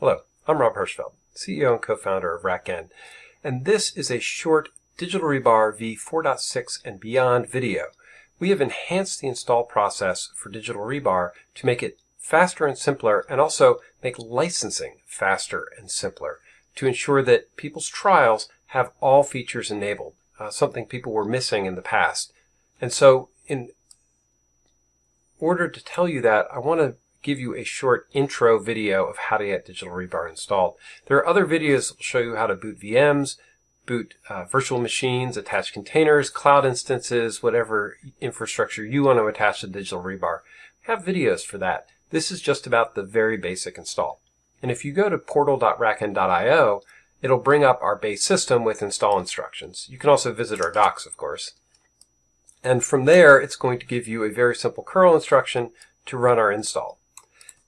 Hello, I'm Rob Hirschfeld, CEO and co-founder of RackN, and this is a short Digital Rebar v4.6 and beyond video. We have enhanced the install process for Digital Rebar to make it faster and simpler and also make licensing faster and simpler to ensure that people's trials have all features enabled, uh, something people were missing in the past. And so in order to tell you that, I want to give you a short intro video of how to get Digital Rebar installed. There are other videos that will show you how to boot VMs, boot uh, virtual machines, attach containers, cloud instances, whatever infrastructure you want to attach to Digital Rebar. We have videos for that. This is just about the very basic install. And if you go to portal.rackn.io, it'll bring up our base system with install instructions. You can also visit our docs, of course. And from there, it's going to give you a very simple curl instruction to run our install.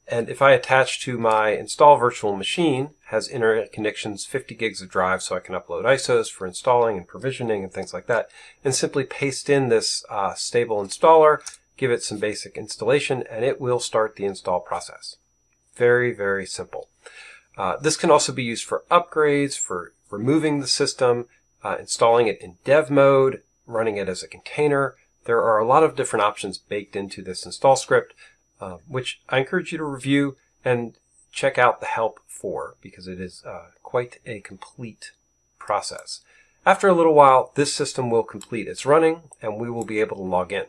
And if I attach to my install virtual machine, has internet connections, 50 gigs of drive, so I can upload ISOs for installing and provisioning and things like that, and simply paste in this uh, stable installer, give it some basic installation, and it will start the install process. Very, very simple. Uh, this can also be used for upgrades, for removing the system, uh, installing it in dev mode, running it as a container. There are a lot of different options baked into this install script, uh, which I encourage you to review and check out the help for because it is uh, quite a complete process. After a little while, this system will complete its running and we will be able to log in.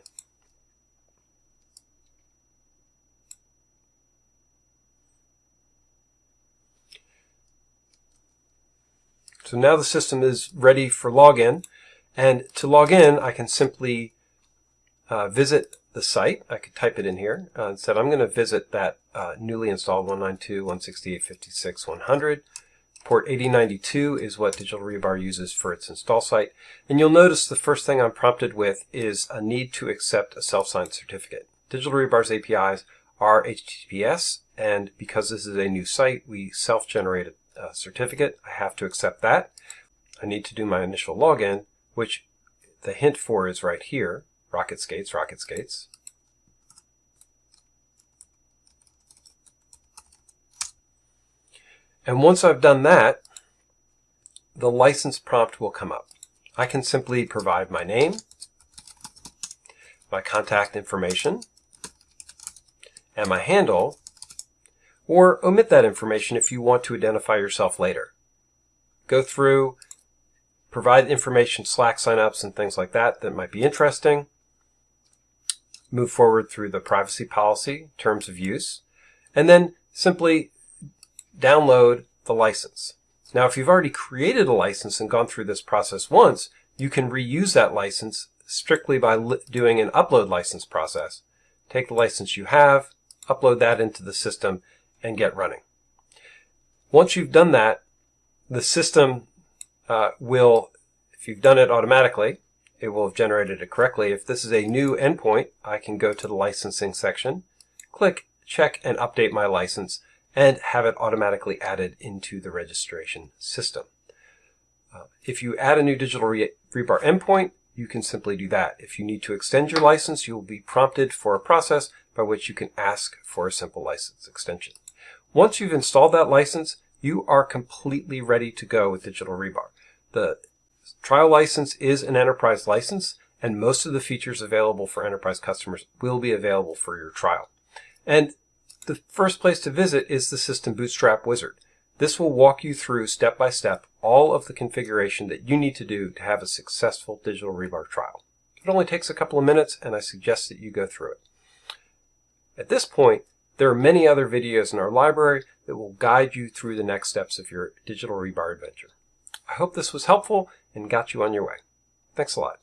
So now the system is ready for login. And to log in, I can simply uh, visit the site. I could type it in here uh, and said I'm going to visit that uh, newly installed 192.168.56.100. Port 8092 is what Digital Rebar uses for its install site. And you'll notice the first thing I'm prompted with is a need to accept a self-signed certificate. Digital Rebar's APIs are HTTPS, and because this is a new site, we self-generate a certificate. I have to accept that. I need to do my initial login, which the hint for is right here. Rocket skates, rocket skates. And once I've done that, the license prompt will come up. I can simply provide my name, my contact information, and my handle, or omit that information if you want to identify yourself later. Go through, provide information, Slack signups and things like that that might be interesting, move forward through the privacy policy, terms of use, and then simply download the license. Now, if you've already created a license and gone through this process once, you can reuse that license strictly by doing an upload license process. Take the license you have, upload that into the system, and get running. Once you've done that, the system uh, will, if you've done it automatically, it will have generated it correctly. If this is a new endpoint, I can go to the licensing section, click check and update my license, and have it automatically added into the registration system. Uh, if you add a new digital re rebar endpoint, you can simply do that. If you need to extend your license, you will be prompted for a process by which you can ask for a simple license extension. Once you've installed that license, you are completely ready to go with Digital Rebar. The trial license is an enterprise license, and most of the features available for enterprise customers will be available for your trial. And the first place to visit is the System Bootstrap Wizard. This will walk you through step by step all of the configuration that you need to do to have a successful digital rebar trial. It only takes a couple of minutes and I suggest that you go through it. At this point, there are many other videos in our library that will guide you through the next steps of your digital rebar adventure. I hope this was helpful and got you on your way. Thanks a lot.